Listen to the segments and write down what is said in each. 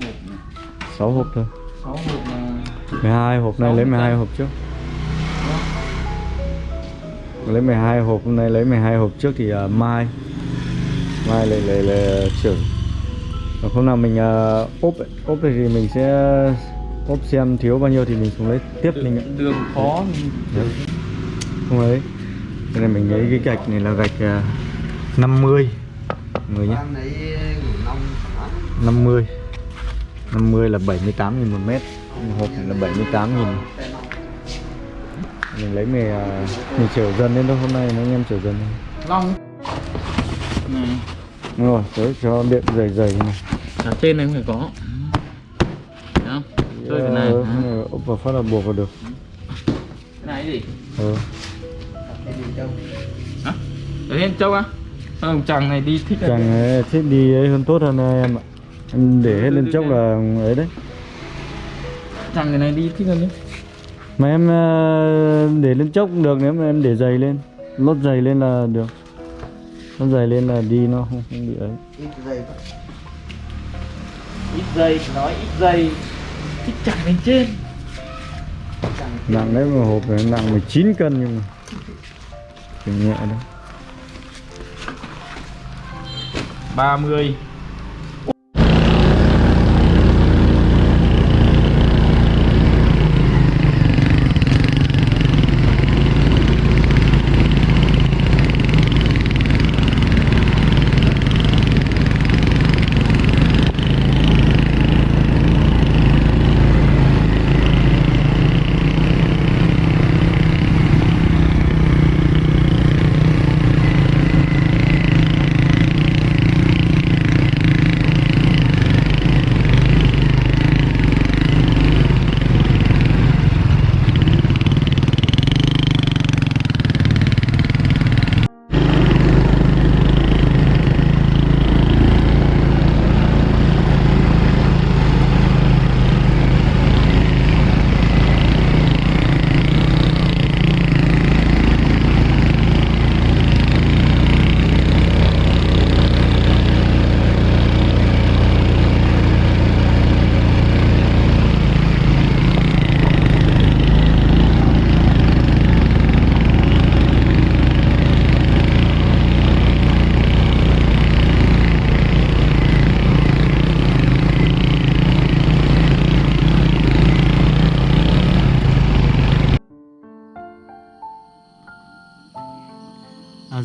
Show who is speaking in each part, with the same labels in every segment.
Speaker 1: 6 hộp này.
Speaker 2: 6 hộp thôi.
Speaker 1: 6 hộp là
Speaker 2: 12 hộp này lấy
Speaker 1: hộp
Speaker 2: 12
Speaker 1: à?
Speaker 2: hộp trước. Lấy 12 hộp hôm nay lấy 12 hộp trước thì à, mai. Mai lấy lấy lấy chở còn hôm nào mình uh, ốp thì mình sẽ ốp xem thiếu bao nhiêu thì mình xuống lấy tiếp mình
Speaker 1: đường, đường khó
Speaker 2: Đấy. không ấy cái này mình lấy cái gạch này là gạch uh, 50 người nhé
Speaker 3: Em lấy ngủ nông hả?
Speaker 2: 50 50 là 78 nghìn một mét hộp này là 78 nghìn. Mình lấy về à, mình chở dần lên thôi hôm nay anh em chở dần lên.
Speaker 1: Long. Này.
Speaker 2: Đúng rồi tới cho điện dày dày này.
Speaker 1: Ở trên này không phải có. Thấy không? Chơi cái này.
Speaker 2: Ờ, cái này ốp vào phát là buộc vào được.
Speaker 1: Cái này gì?
Speaker 3: Đâu?
Speaker 1: hả? Ở trên châu á? Sao thằng chàng này đi thích
Speaker 2: chẳng ấy, thích đi ấy hơn tốt hơn em ạ em để hết lên chốc là ấy đấy.
Speaker 1: Chàng cái này đi thích hơn đấy.
Speaker 2: Mà em ờ, để lên chốc cũng được nếu mà em để dày lên lót dày lên là được. Lót dày lên là đi nó không, không bị ấy.
Speaker 3: Ít dây quá.
Speaker 1: ít dây nói ít dây thích chàng lên trên.
Speaker 3: Chẳng
Speaker 2: nặng đấy mà hộp này nặng 19 cân nhưng mà. Chỉ nhẹ đâu
Speaker 1: 30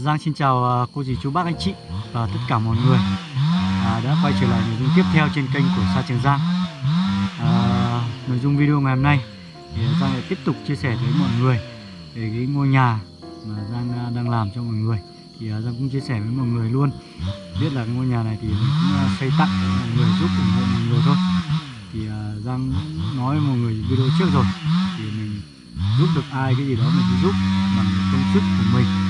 Speaker 2: Giang xin chào ờ, cô dì chú bác anh chị và tất cả mọi người à, đã quay trở lại nội dung tiếp theo trên kênh của Sa Trường Giang. À, nội dung video ngày hôm nay thì Giang lại tiếp tục chia sẻ với mọi người về cái ngôi nhà mà Giang à, đang làm cho mọi người. Thì à, Giang cũng chia sẻ với mọi người luôn biết là ngôi nhà này thì mình cũng à, xây tặng mọi người giúp ủng hộ mọi người thôi. Thì Giang nói với mọi người video trước rồi thì mình giúp được ai cái gì đó mình sẽ giúp bằng công sức của mình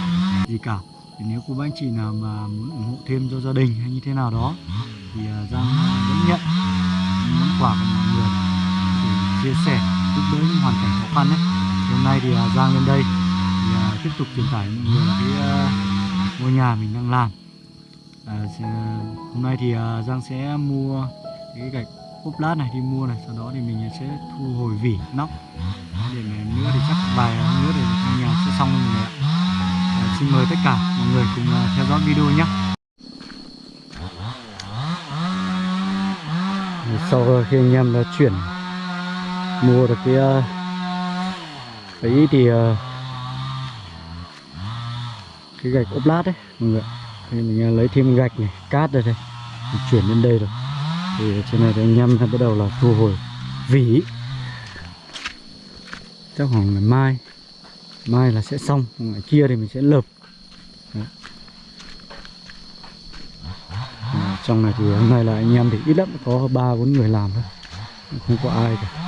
Speaker 2: gì cả. Thì nếu cô bác anh chị nào mà muốn ủng hộ thêm cho gia đình hay như thế nào đó thì à, Giang vẫn nhận. Món quà của mọi người để chia sẻ giúp đỡ những hoàn cảnh khó khăn đấy thì hôm nay thì à, Giang lên đây thì à, tiếp tục truyền tải mọi người cái ngôi nhà mình đang làm. À, hôm nay thì Giang sẽ mua cái gạch ốp lát này đi mua này sau đó thì mình sẽ thu hồi vỉ nóc. Để mà nữa thì chắc vài nữa thì ngôi nhà sẽ xong rồi xin mời tất cả mọi người cùng à, theo dõi video nhé. Sau khi anh em đã chuyển mua được cái à, ấy thì à, cái gạch ốp lát đấy, mọi người thì mình lấy thêm gạch này, cát đây đây, mình chuyển lên đây rồi. Thì trên này thì anh em bắt đầu là thu hồi vỉ. Chắc khoảng ngày mai mai là sẽ xong ngày kia thì mình sẽ lợp. Đấy. À, trong này thì hôm nay là anh em thì ít lắm có ba bốn người làm thôi. Không có ai cả.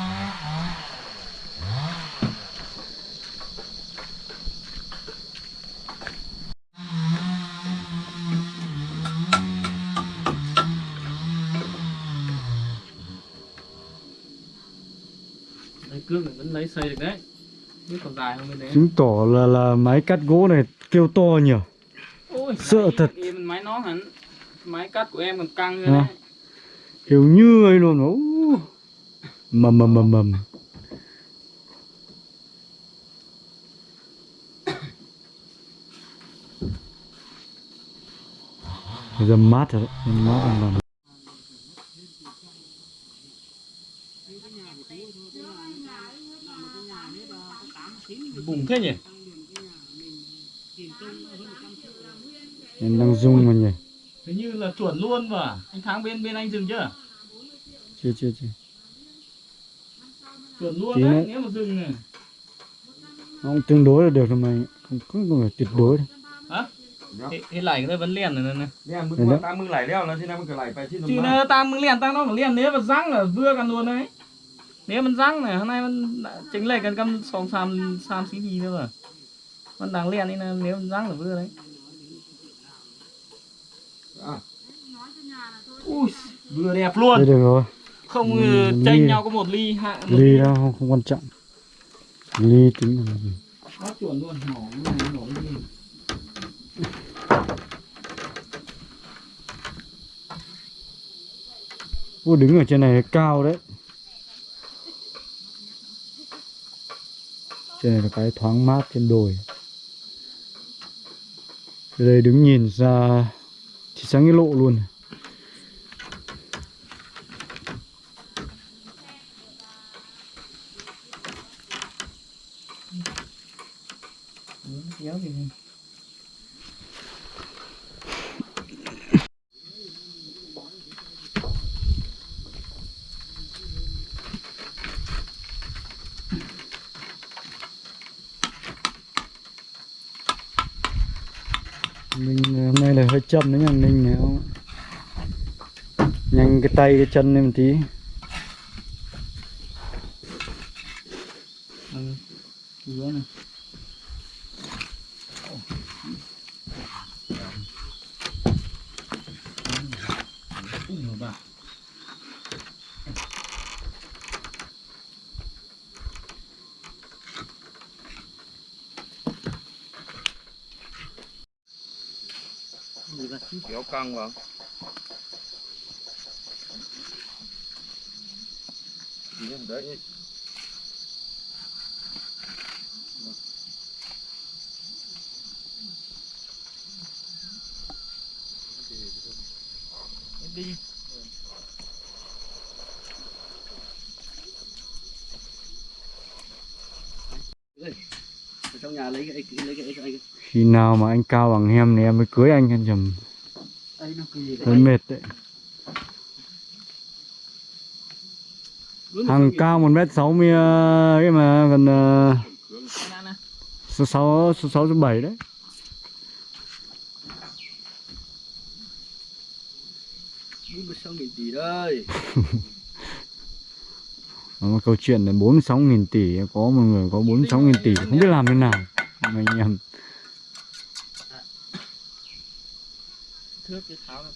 Speaker 1: Đây cương này vẫn lấy xây được đấy
Speaker 2: chứng tỏ là là máy cắt gỗ này kêu to nhỉ?
Speaker 1: Ôi,
Speaker 2: Sợ
Speaker 1: máy-
Speaker 2: thật.
Speaker 1: Máy nó hẳn. Máy cắt của em còn căng nữa
Speaker 2: À.
Speaker 1: đấy.
Speaker 2: Kiểu như ấy luôn Ú. mầm mầm mầm mầm. Giờ mát rồi đấy. Mát rồi mầm
Speaker 1: bùng thế nhỉ
Speaker 2: Em đang rung mà nhỉ?
Speaker 1: Hình như là chuẩn luôn mà. Anh Thắng bên bên anh dừng chưa?
Speaker 2: Chưa chưa chưa.
Speaker 1: Chuẩn luôn
Speaker 2: Tí
Speaker 1: đấy,
Speaker 2: nữa.
Speaker 1: nếu mà dừng này.
Speaker 2: Nó cũng tương đối là được rồi mà. Không, có không phải tuyệt đối đâu.
Speaker 1: Hả? Thế lại cái vấn liền này nè
Speaker 3: Liền mừng mà ta mừng lại đeo nó chứ nào mừng lại phải
Speaker 1: chứ Chứ ta mừng liền ta nó phải liền nếu mà răng là vừa gần luôn đấy. Nếu mà răng này hôm nay mình chính lại gần cầm sòng sam sam xí gì nữa mà mình đang liền đi nè nếu răng là vừa đấy.
Speaker 3: อ่ะ
Speaker 1: ui vừa đẹp luôn.
Speaker 2: Thế được rồi.
Speaker 1: Không
Speaker 2: Ừ, ly.
Speaker 1: chênh nhau có một ly hạ một
Speaker 2: ly đó không, không quan trọng. Ly tính là gì?
Speaker 1: Nó chuẩn luôn cái này cái gì
Speaker 2: Ô đứng ở trên này cao đấy. Trên này là cái thoáng mát trên đồi từ đây đứng nhìn ra Thì sáng cái lộ luôn
Speaker 1: Ừ, kéo gì này.
Speaker 2: Mình châm đấy nha Ninh này không Nhanh cái tay, cái chân lên một tí
Speaker 1: ừ. Dưới này Ui, nhiều bà.
Speaker 3: kéo căng vào đấy
Speaker 1: đi
Speaker 3: Ở trong nhà lấy cái lấy cái cho anh.
Speaker 2: Khi nào mà anh cao bằng em thì em mới cưới anh anh chầm
Speaker 3: cái
Speaker 2: Hơi mệt đấy. Hàng cao 1m60 ấy mà gần ờ, số 6 số 6 số 7 đấy.
Speaker 3: bốn mươi sáu nghìn tỷ đây
Speaker 2: một câu chuyện là 46 nghìn tỷ có một người có 46 nghìn tỷ không biết làm thế nào. Mà anh
Speaker 1: thước cái tháo này.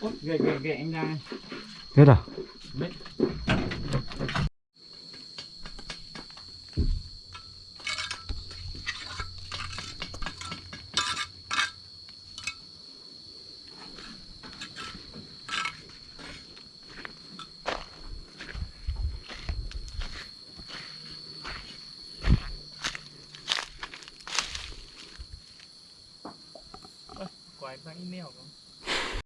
Speaker 1: Ôi, ghê ghê ghệ anh ra
Speaker 2: hết à?
Speaker 1: Đấy. Ôi, quái sang email không?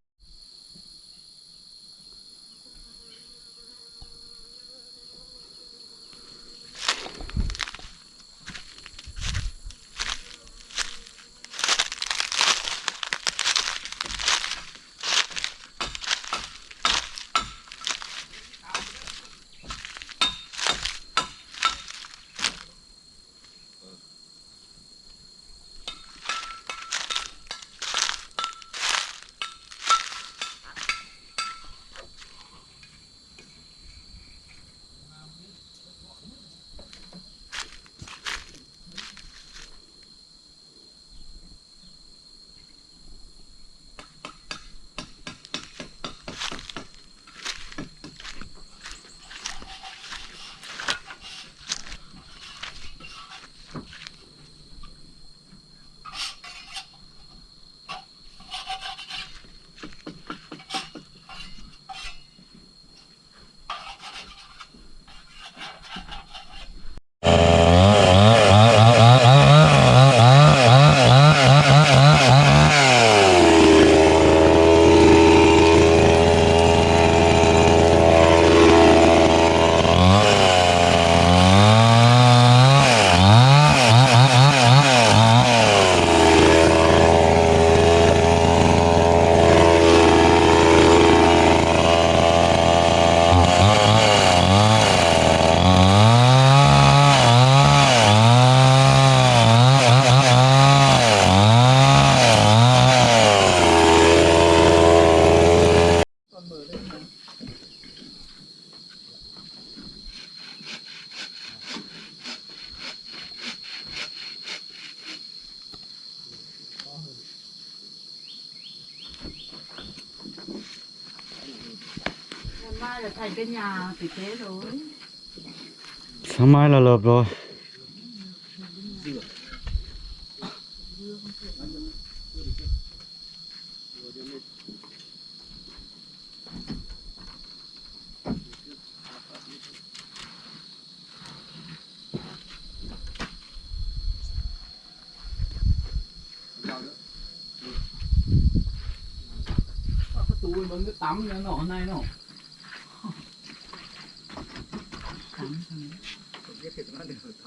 Speaker 4: Là
Speaker 2: lợp rồi.
Speaker 1: Cái túi tắm nó nọ này nọ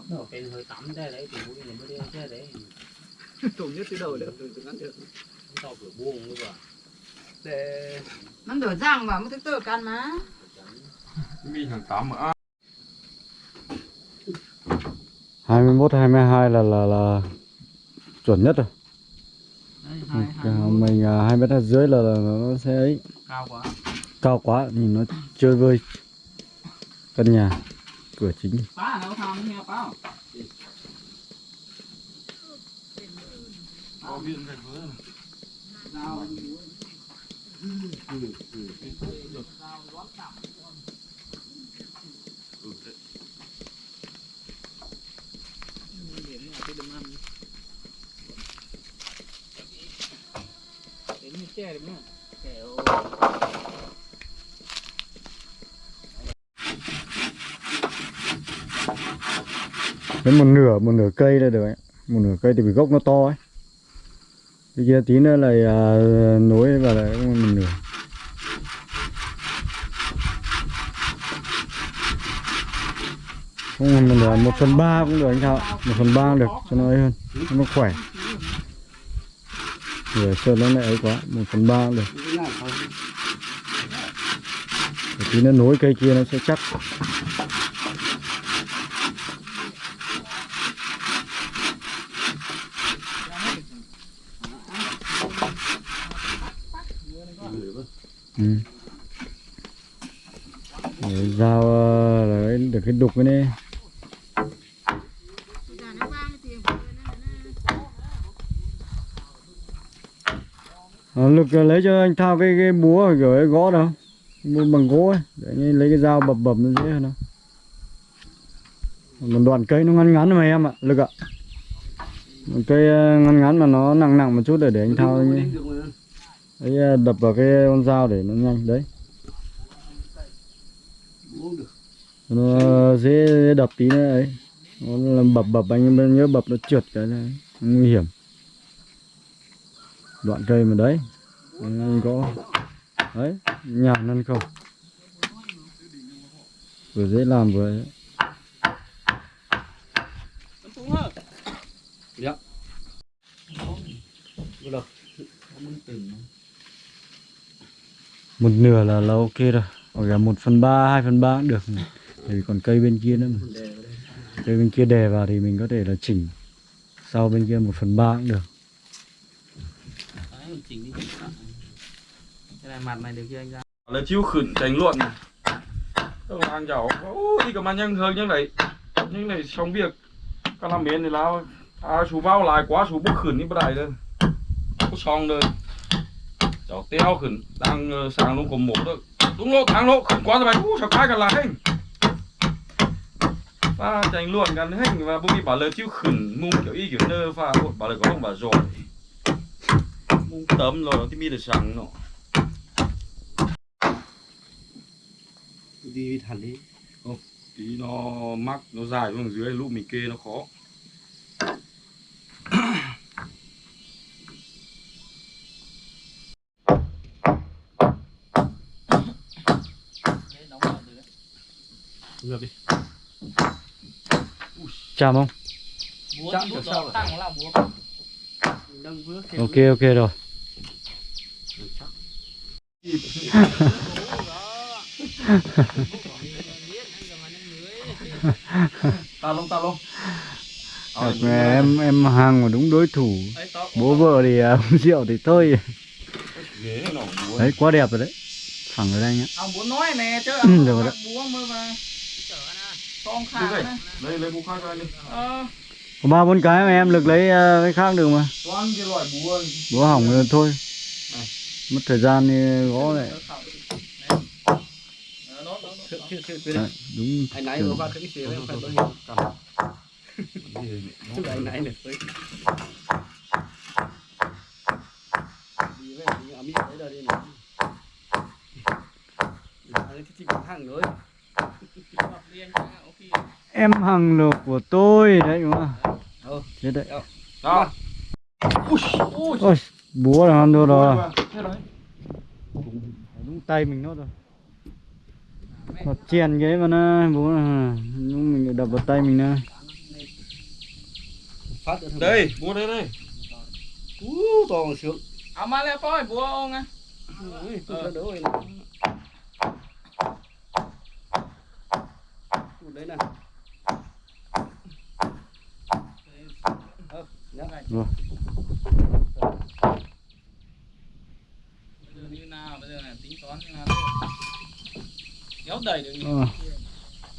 Speaker 3: nó cái hơi tắm đây đấy thì mũi này mới đeo thế đấy.
Speaker 1: Trùng nhất cái đầu được. Từ từ ngắn được
Speaker 3: tao vừa buông nữa mà
Speaker 1: để
Speaker 4: nó đổ răng vào mới thức tự can má.
Speaker 1: Mi thằng tắm mà.
Speaker 2: 21 22 là là là chuẩn nhất rồi.
Speaker 1: Đấy,
Speaker 2: Ừ,
Speaker 1: hai, hai, một.
Speaker 2: mình à, hai mét dưới là, là nó sẽ ấy.
Speaker 1: Cao quá.
Speaker 2: Cao quá nhìn nó chơi vơi. Căn nhà cửa chính.
Speaker 1: phá nó tham nghe phá có viên cái vớ này dao Đến như che được không? Kẹo
Speaker 2: đến một nửa một nửa cây là được ấy. một nửa cây thì vì gốc nó to ấy. Cái kia tí nữa là à, nối vào lại một nửa. Không một nửa một phần ba cũng được anh thọ. Một phần ba được cho nó ấy hơn cho nó khỏe. Nửa sơn nó lại ấy quá một phần ba được. Để tí nữa nối cây kia nó sẽ chắc. Ừ. Để dao ờ, là được cái đục cái này à, lực ờ, lấy cho anh thao cái cái búa kiểu ấy gõ đâu mua bằng gỗ ấy. Để anh lấy cái dao bập bập nó dễ hơn đâu một đoạn cây nó ngắn ngắn mà em ạ lực ạ. Một cây ờ, ngắn ngắn mà nó nặng nặng một chút để để anh thao anh ấy, đấy à, đập vào cái con dao để nó nhanh đấy nó à, dễ, dễ đập tí nữa ấy nó làm bập bập anh nhớ bập nó trượt cái này nguy hiểm đoạn cây mà đấy anh có đấy nhàn ăn không vừa dễ làm vừa ấy.
Speaker 1: Tấm?
Speaker 3: Dạ.
Speaker 1: Vừa được. Có muốn từng
Speaker 2: một nửa là là ok rồi hoặc là một phần ba hai phần ba cũng được Tại vì còn cây bên kia nữa mà cây bên kia đè vào thì mình có thể là chỉnh sau bên kia một phần ba cũng được.
Speaker 1: Cái này mặt này được chưa anh ra? Là chiêu khẩn đánh luận này. Tôi ăn cháu, ôi đi cầm ăn nhanh hơn như này. Như này xong việc. Các làm miền thì lao. À, chú vào lại quá chú bốc khẩn đi bắt đại đây. Có xong rồi. Cháu teo khẩn, đang ờ, sáng luôn có một rồi. Đúng lộ, tháng lộ, khẩn quá rồi mày. Ú, cháu cái cả là hình. Và tranh luận กัน hình và bố đi bảo lời chiêu khẩn mung kiểu y kiểu nơ và bảo lời có không bảo rồi. Mung tấm rồi thì mi được sáng nó.
Speaker 3: đi thẳng đi
Speaker 1: tí nó mắc nó dài xuống dưới lúc mình kê nó khó
Speaker 3: ngược đi.
Speaker 2: Chạm không?
Speaker 3: Chạm
Speaker 2: ok ok rồi.
Speaker 1: Ta lông ta lông
Speaker 2: Thật mà em em hàng mà đúng đối thủ. Bố vợ thì uống rượu thì thôi. Đấy quá đẹp rồi đấy. Phẳng ở đây nhá.
Speaker 1: Ông muốn nói nè chứ ông
Speaker 2: được
Speaker 1: được
Speaker 2: rồi.
Speaker 1: Con khả này lấy lấy khác cho anh đi. Ờ.
Speaker 2: Có ba bốn cái mà em lực lấy à, cái khác được mà.
Speaker 1: Toàn cái loại búa
Speaker 2: bố hỏng rồi thôi.
Speaker 1: Này.
Speaker 2: mất thời gian thì gõ lại.
Speaker 1: Đấy,
Speaker 2: đúng
Speaker 3: anh nãy vừa qua cái xe đấy phải tôi hiểu. Chứ anh nãy này. Tôi đi về đi ở mỹ đấy là đi này anh cái nữa
Speaker 2: em hàng lộc của tôi đấy đúng không?
Speaker 3: Ừ.
Speaker 2: thế đấy.
Speaker 1: Đó. Ui, ui.
Speaker 2: ôi búa là ăn được rồi đúng tay mình nó rồi. Nó chèn cái mà nó búa là đúng mình lại đập vào tay mình
Speaker 3: được
Speaker 1: Đây, mua đây đây.
Speaker 3: Ú, to sướng
Speaker 1: À mà lẹ coi bùa ông à.
Speaker 3: Ui, tôi cho đỡ rồi này Ui, đấy này Ờ, nhá.
Speaker 2: rồi
Speaker 1: Như nào bây giờ này tính toán như nào Kéo đẩy được
Speaker 2: ờ.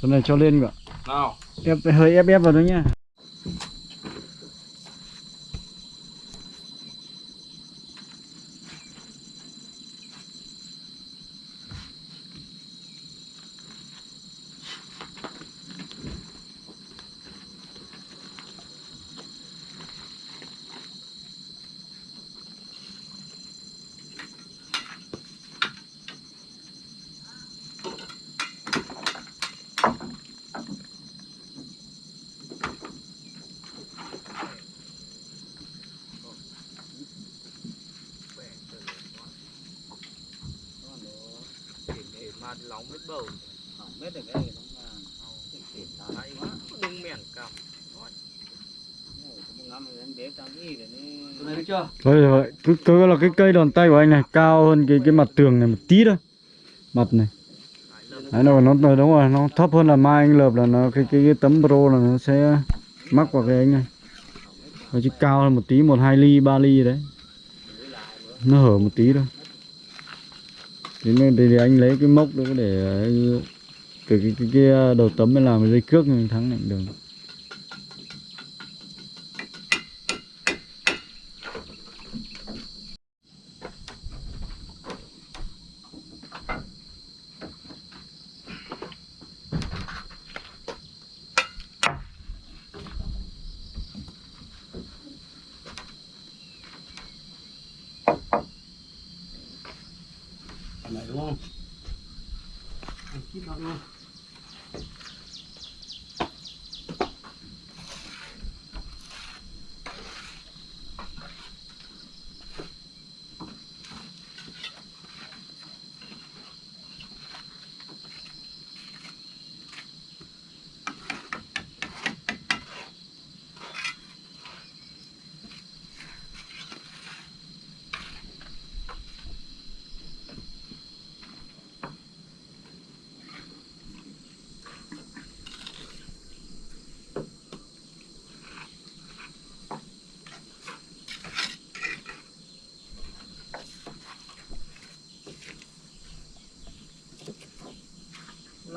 Speaker 2: cái này cho lên cả
Speaker 1: Nào.
Speaker 2: ép hơi ép ép vào đó nhá
Speaker 1: mà lòng hết bầu Mết được cái nó mà Hay quá, đừng mẻn cầm
Speaker 3: Tôi này được chưa?
Speaker 2: Thôi rồi, cứ cứ là cái cây đòn tay của anh này cao hơn cái cái mặt tường này một tí thôi. Mặt này. Đấy nó nó nó đúng rồi, nó thấp hơn là mai anh lợp là nó cái cái, cái tấm pro là nó sẽ mắc vào cái anh này. Nó chỉ cao hơn một tí, một hai ly, ba ly đấy. Nó hở một tí thôi. Thì, thì anh lấy cái mốc đó để từ cái, cái, cái à, đầu tấm mới làm cái dây cước thắng lại được.
Speaker 3: Cái này đúng không? Anh kíp nó luôn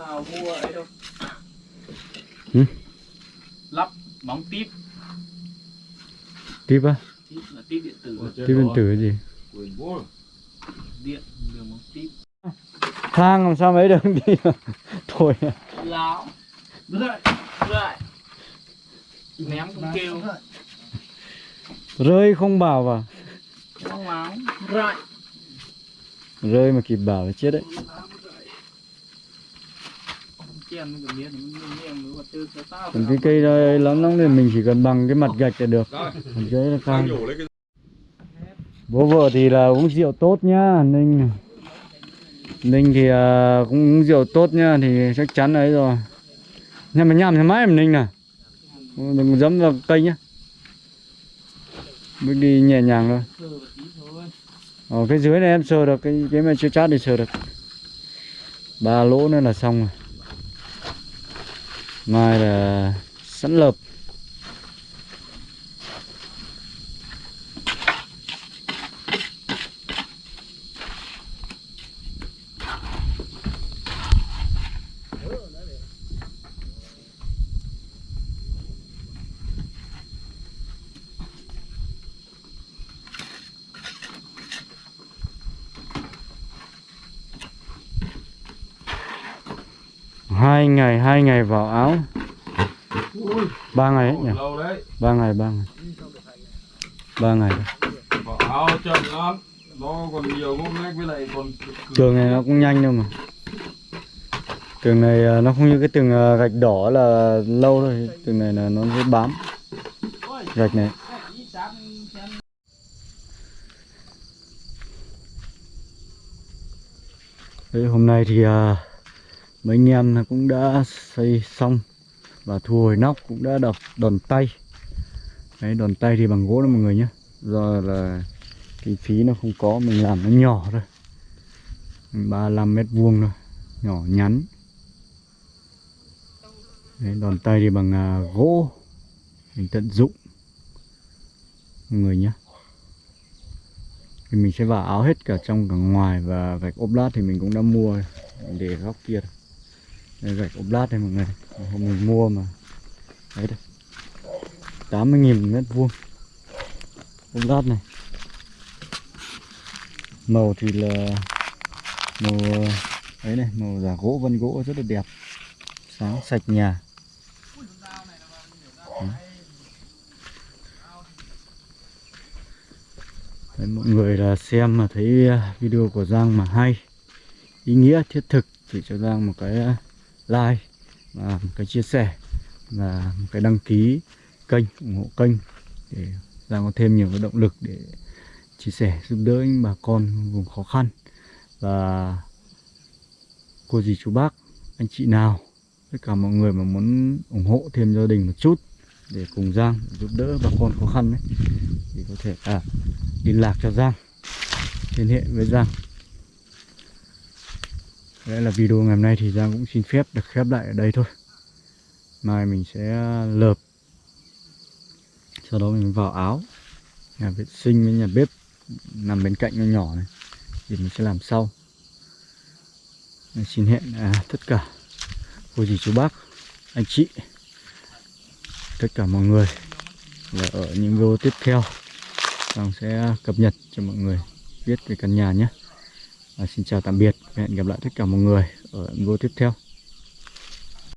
Speaker 1: nào mua ấy đâu?
Speaker 2: Ừ?
Speaker 1: Lắp bóng tiếp
Speaker 2: Tiếp á?
Speaker 1: Là tiếp điện tử.
Speaker 2: Tiếp điện tử cái gì?
Speaker 1: Điện, đường bóng tiếp
Speaker 2: Thang làm sao mấy được đi. Thôi. À.
Speaker 1: Láo. Lại, lại Ném cũng kêu.
Speaker 2: Rơi không bảo vào.
Speaker 1: Không Lại
Speaker 2: Rơi mà kịp bảo là chết đấy
Speaker 1: Chèn với cái miếng Mình miếng mới vật tư cho tao
Speaker 2: Còn cái cây đó lắm lắm thì mình chỉ cần bằng cái mặt gạch là được.
Speaker 1: Rồi,
Speaker 2: Còn cái là cao Bố vợ thì là uống rượu tốt nhá Ninh. Ninh thì à, cũng uống rượu tốt nhá Thì chắc chắn ấy rồi. Nhưng mà nhầm thì mãi em Ninh nè Đừng dẫm vào cây nhá. Bước đi nhẹ nhàng thôi. Ở cái dưới này em sờ được Cái, cái mà chưa chát thì sờ được. Ba lỗ nữa là xong rồi Mai là sẵn lợp. Hai ngày vào áo. Ba ngày ấy nhỉ?
Speaker 1: Lâu đấy.
Speaker 2: Ba ngày ba ngày. Ba ngày thôi.
Speaker 1: bỏ áo chậm lắm. Nó còn nhiều ngốc nghếch với lại còn
Speaker 2: tường này nó cũng nhanh đâu mà. Tường này à, nó không như cái tường à, gạch đỏ là lâu rồi tường này là nó sẽ bám. Gạch này. Đấy, hôm nay thì à, mấy anh em cũng đã xây xong và thu hồi nóc cũng đã đập đòn tay. Đấy, đòn tay thì bằng gỗ đó mọi người nhé. Do là kinh phí nó không có mình làm nó nhỏ thôi. 35 mét vuông thôi nhỏ nhắn. Đấy, đòn tay thì bằng à, gỗ. Mình tận dụng. Mọi người nhé. Thì mình sẽ vào áo hết cả trong cả ngoài và gạch ốp lát thì mình cũng đã mua để góc kia thôi. Đây, gạch ốp lát đây mọi người. Hôm mình mua mà. Đấy đây. 80.000 mét vuông. Ốp lát này. Màu thì là màu ấy này màu giả gỗ vân gỗ rất là đẹp. Sáng sạch nhà. Đấy. Mọi người là xem mà thấy video của Giang mà hay ý nghĩa thiết thực thì cho Giang một cái like và một cái chia sẻ và một cái đăng ký kênh ủng hộ kênh để ra có thêm nhiều cái động lực để chia sẻ giúp đỡ những bà con vùng khó khăn. Và cô dì chú bác anh chị nào tất cả mọi người mà muốn ủng hộ thêm gia đình một chút để cùng Giang giúp đỡ bà con khó khăn ấy thì có thể à, liên lạc cho Giang liên hệ với Giang. Đấy là video ngày hôm nay thì Giang cũng xin phép được khép lại ở đây thôi. Mai mình sẽ à, lợp. Sau đó mình vào áo. Nhà vệ sinh với nhà bếp nằm bên cạnh nhỏ nhỏ này. Thì mình sẽ làm sau. Mình xin hẹn à, tất cả cô dì chú bác anh chị tất cả mọi người là ở những video tiếp theo. Giang sẽ à, cập nhật cho mọi người biết về căn nhà nhé xin chào tạm biệt hẹn gặp lại tất cả mọi người ở video tiếp theo.